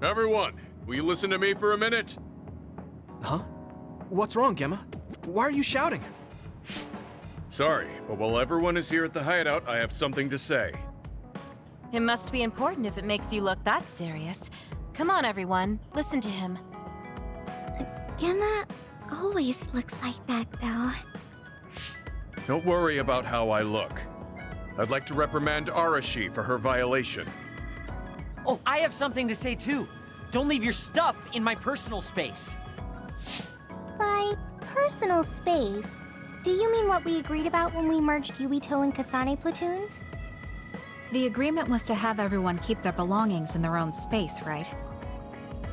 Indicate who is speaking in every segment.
Speaker 1: Everyone, will you listen to me for a minute?
Speaker 2: Huh? What's wrong, Gemma? Why are you shouting?
Speaker 1: Sorry, but while everyone is here at the hideout, I have something to say.
Speaker 3: It must be important if it makes you look that serious. Come on, everyone. Listen to him.
Speaker 4: Gemma always looks like that, though.
Speaker 1: Don't worry about how I look. I'd like to reprimand Arashi for her violation.
Speaker 5: Oh, I have something to say too. Don't leave your stuff in my personal space.
Speaker 4: By personal space, do you mean what we agreed about when we merged Yuito and Kasane platoons?
Speaker 6: The agreement was to have everyone keep their belongings in their own space, right?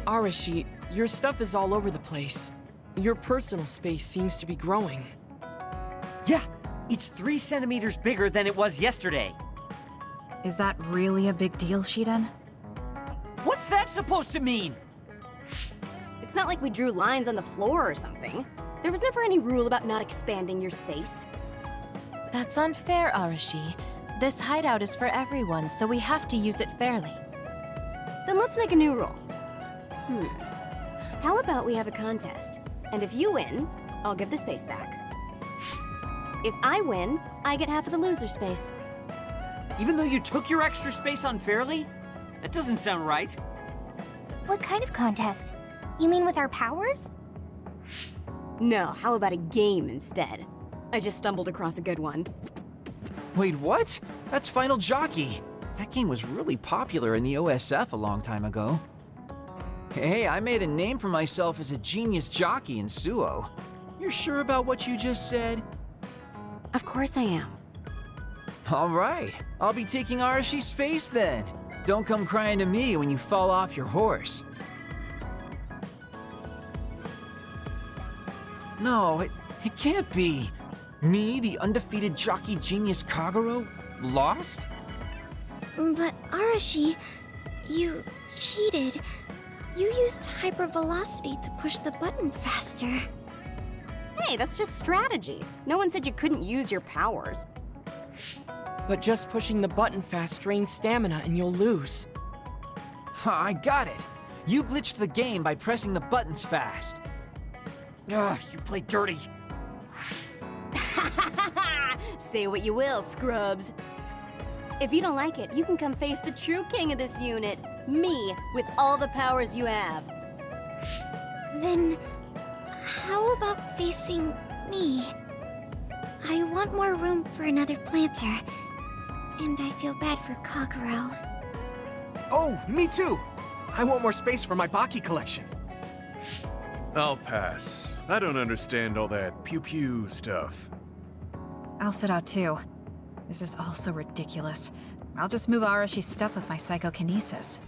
Speaker 7: Arashi, your stuff is all over the place. Your personal space seems to be growing.
Speaker 5: Yeah, it's three centimeters bigger than it was yesterday.
Speaker 6: Is that really a big deal, Shiden?
Speaker 5: What's that supposed to mean?
Speaker 8: It's not like we drew lines on the floor or something. There was never any rule about not expanding your space.
Speaker 3: That's unfair, Arashi. This hideout is for everyone, so we have to use it fairly.
Speaker 8: Then let's make a new rule. Hmm. How about we have a contest? And if you win, I'll give the space back. If I win, I get half of the loser space.
Speaker 5: Even though you took your extra space unfairly? That doesn't sound right.
Speaker 4: What kind of contest? You mean with our powers?
Speaker 8: No, how about a game instead? I just stumbled across a good one.
Speaker 9: Wait, what? That's Final Jockey. That game was really popular in the OSF a long time ago. Hey, I made a name for myself as a genius jockey in Suoh. You're sure about what you just said?
Speaker 8: Of course I am.
Speaker 9: All right, I'll be taking Arashi's space then. Don't come crying to me when you fall off your horse. No, it, it can't be. Me, the undefeated jockey genius Kagero, lost?
Speaker 4: But Arashi, you cheated. You used hypervelocity to push the button faster.
Speaker 8: Hey, that's just strategy. No one said you couldn't use your powers.
Speaker 7: But just pushing the button fast drains stamina and you'll lose.
Speaker 9: I got it. You glitched the game by pressing the buttons fast.
Speaker 5: Ugh, you play dirty.
Speaker 8: Say what you will, scrubs. If you don't like it, you can come face the true king of this unit. Me, with all the powers you have.
Speaker 4: Then, how about facing me? I want more room for another planter. And I feel bad for Kagero.
Speaker 2: Oh, me too! I want more space for my Baki collection.
Speaker 1: I'll pass. I don't understand all that pew-pew stuff.
Speaker 6: I'll sit out too. This is all so ridiculous. I'll just move Arashi's stuff with my psychokinesis.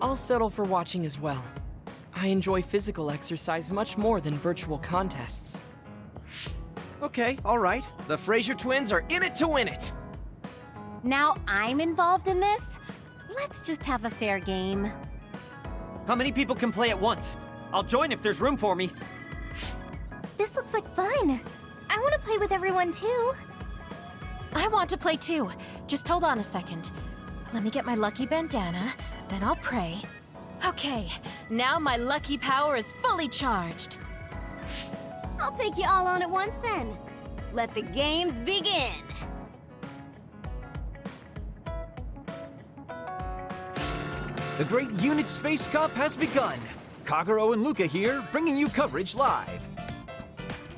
Speaker 7: I'll settle for watching as well. I enjoy physical exercise much more than virtual contests.
Speaker 5: Okay, alright. The Frazer twins are in it to win it!
Speaker 10: Now I'm involved in this? Let's just have a fair game.
Speaker 5: How many people can play at once? I'll join if there's room for me.
Speaker 4: This looks like fun. I want to play with everyone too.
Speaker 3: I want to play too. Just hold on a second. Let me get my lucky bandana, then I'll pray. Okay, now my lucky power is fully charged.
Speaker 8: I'll take you all on at once then. Let the games begin.
Speaker 9: The Great Unit Space Cup has begun. Kagero and Luka here, bringing you coverage live.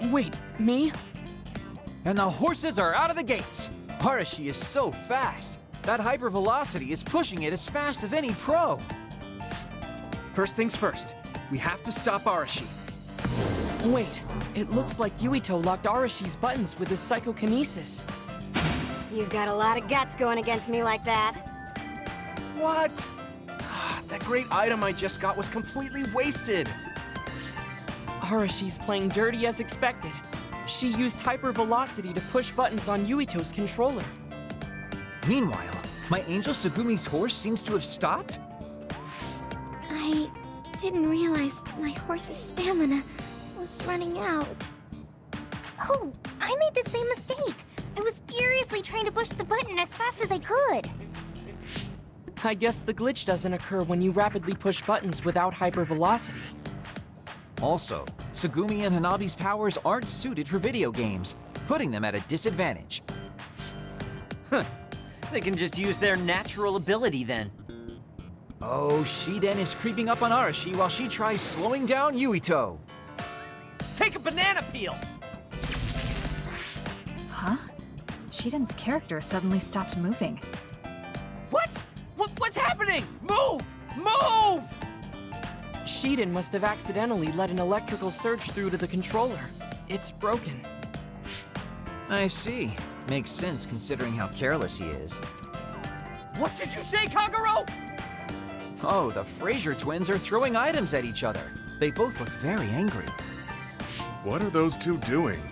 Speaker 7: Wait, me?
Speaker 9: And the horses are out of the gates. Arashi is so fast. That hypervelocity is pushing it as fast as any pro.
Speaker 2: First things first, we have to stop Arashi.
Speaker 7: Wait, it looks like Yuito locked Arashi's buttons with his psychokinesis.
Speaker 8: You've got a lot of guts going against me like that.
Speaker 2: What? That great item I just got was completely wasted.
Speaker 7: Arashi's playing dirty as expected. She used hypervelocity to push buttons on Yuito's controller.
Speaker 9: Meanwhile, my angel Tsugumi's horse seems to have stopped?
Speaker 4: I didn't realize my horse's stamina was running out. Oh, I made the same mistake. I was furiously trying to push the button as fast as I could.
Speaker 7: I guess the glitch doesn't occur when you rapidly push buttons without hypervelocity.
Speaker 9: Also, Tsugumi and Hanabi's powers aren't suited for video games, putting them at a disadvantage. Huh.
Speaker 5: They can just use their natural ability then.
Speaker 9: Oh, Shiden is creeping up on Arashi while she tries slowing down Yuito.
Speaker 5: Take a banana peel!
Speaker 6: Huh? Shiden's character suddenly stopped moving.
Speaker 5: What? What? What's happening? Move! Move!
Speaker 7: Shiden must have accidentally let an electrical surge through to the controller. It's broken.
Speaker 9: I see. Makes sense considering how careless he is.
Speaker 5: What did you say, Kagero?
Speaker 9: Oh, the Frazer twins are throwing items at each other. They both look very angry.
Speaker 1: What are those two doing?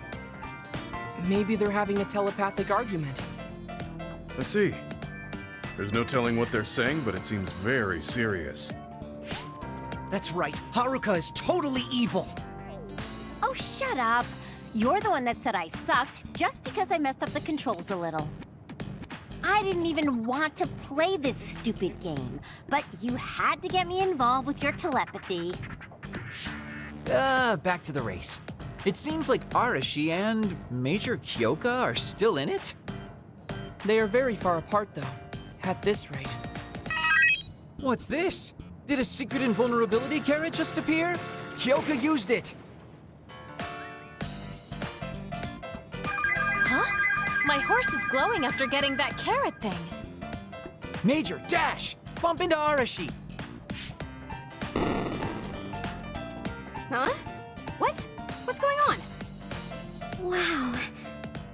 Speaker 7: Maybe they're having a telepathic argument.
Speaker 1: I see. There's no telling what they're saying, but it seems very serious.
Speaker 5: That's right. Haruka is totally evil.
Speaker 10: Oh, shut up. You're the one that said I sucked just because I messed up the controls a little. I didn't even want to play this stupid game, but you had to get me involved with your telepathy.
Speaker 9: Uh, back to the race. It seems like Arashi and Major Kyoka are still in it?
Speaker 7: They are very far apart, though. At this rate.
Speaker 9: What's this? Did a secret invulnerability carrot just appear? Kyoka used it!
Speaker 3: Huh? My horse is glowing after getting that carrot thing.
Speaker 9: Major, dash! Bump into Arashi!
Speaker 8: Huh? What? What's going on?
Speaker 4: Wow.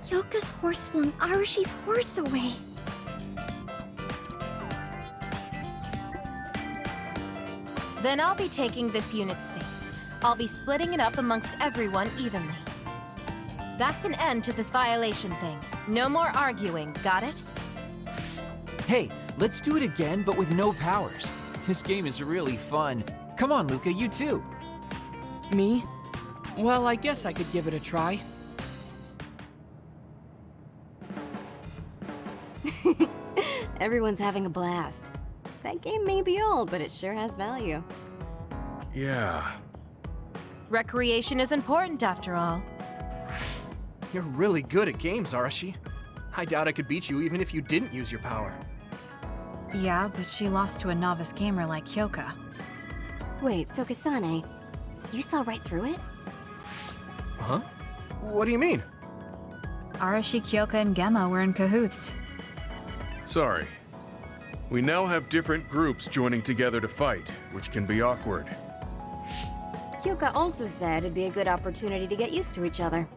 Speaker 4: Kyoka's horse flung Arashi's horse away.
Speaker 3: Then I'll be taking this unit space. I'll be splitting it up amongst everyone evenly. That's an end to this violation thing. No more arguing, got it?
Speaker 9: Hey, let's do it again, but with no powers. This game is really fun. Come on, Luka, you too.
Speaker 7: Me? Well, I guess I could give it a try.
Speaker 8: Everyone's having a blast. That game may be old, but it sure has value.
Speaker 1: Yeah.
Speaker 3: Recreation is important after all.
Speaker 2: You're really good at games, Arashi. I doubt I could beat you even if you didn't use your power.
Speaker 6: Yeah, but she lost to a novice gamer like Kyoka.
Speaker 8: Wait, so Kasane, you saw right through it?
Speaker 2: Huh? What do you mean?
Speaker 6: Arashi, Kyoka, and Gemma were in cahoots.
Speaker 1: Sorry. We now have different groups joining together to fight, which can be awkward.
Speaker 8: Kyoka also said it'd be a good opportunity to get used to each other.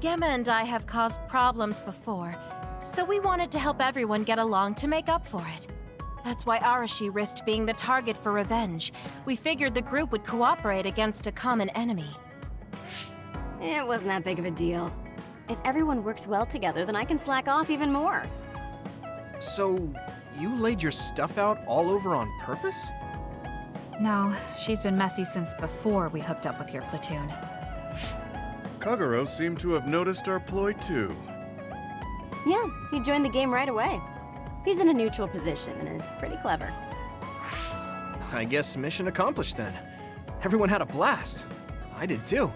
Speaker 3: Gemma and I have caused problems before, so we wanted to help everyone get along to make up for it. That's why Arashi risked being the target for revenge. We figured the group would cooperate against a common enemy.
Speaker 8: It wasn't that big of a deal. If everyone works well together, then I can slack off even more.
Speaker 2: So, you laid your stuff out all over on purpose?
Speaker 6: No, she's been messy since before we hooked up with your platoon.
Speaker 1: Kagero seemed to have noticed our ploy too.
Speaker 8: Yeah, he joined the game right away. He's in a neutral position and is pretty clever.
Speaker 2: I guess mission accomplished then. Everyone had a blast. I did too.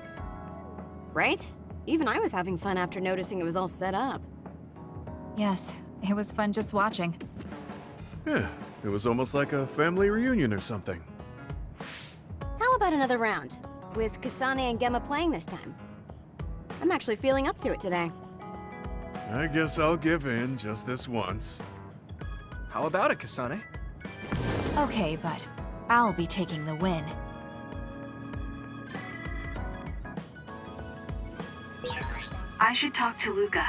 Speaker 8: Right? Even I was having fun after noticing it was all set up.
Speaker 6: Yes, it was fun just watching.
Speaker 1: Yeah, it was almost like a family reunion or something.
Speaker 8: How about another round? With Kasane and Gemma playing this time. I'm actually feeling up to it today.
Speaker 1: I guess I'll give in just this once.
Speaker 2: How about it, Kasane?
Speaker 6: Okay, but I'll be taking the win.
Speaker 11: I should talk to Luka.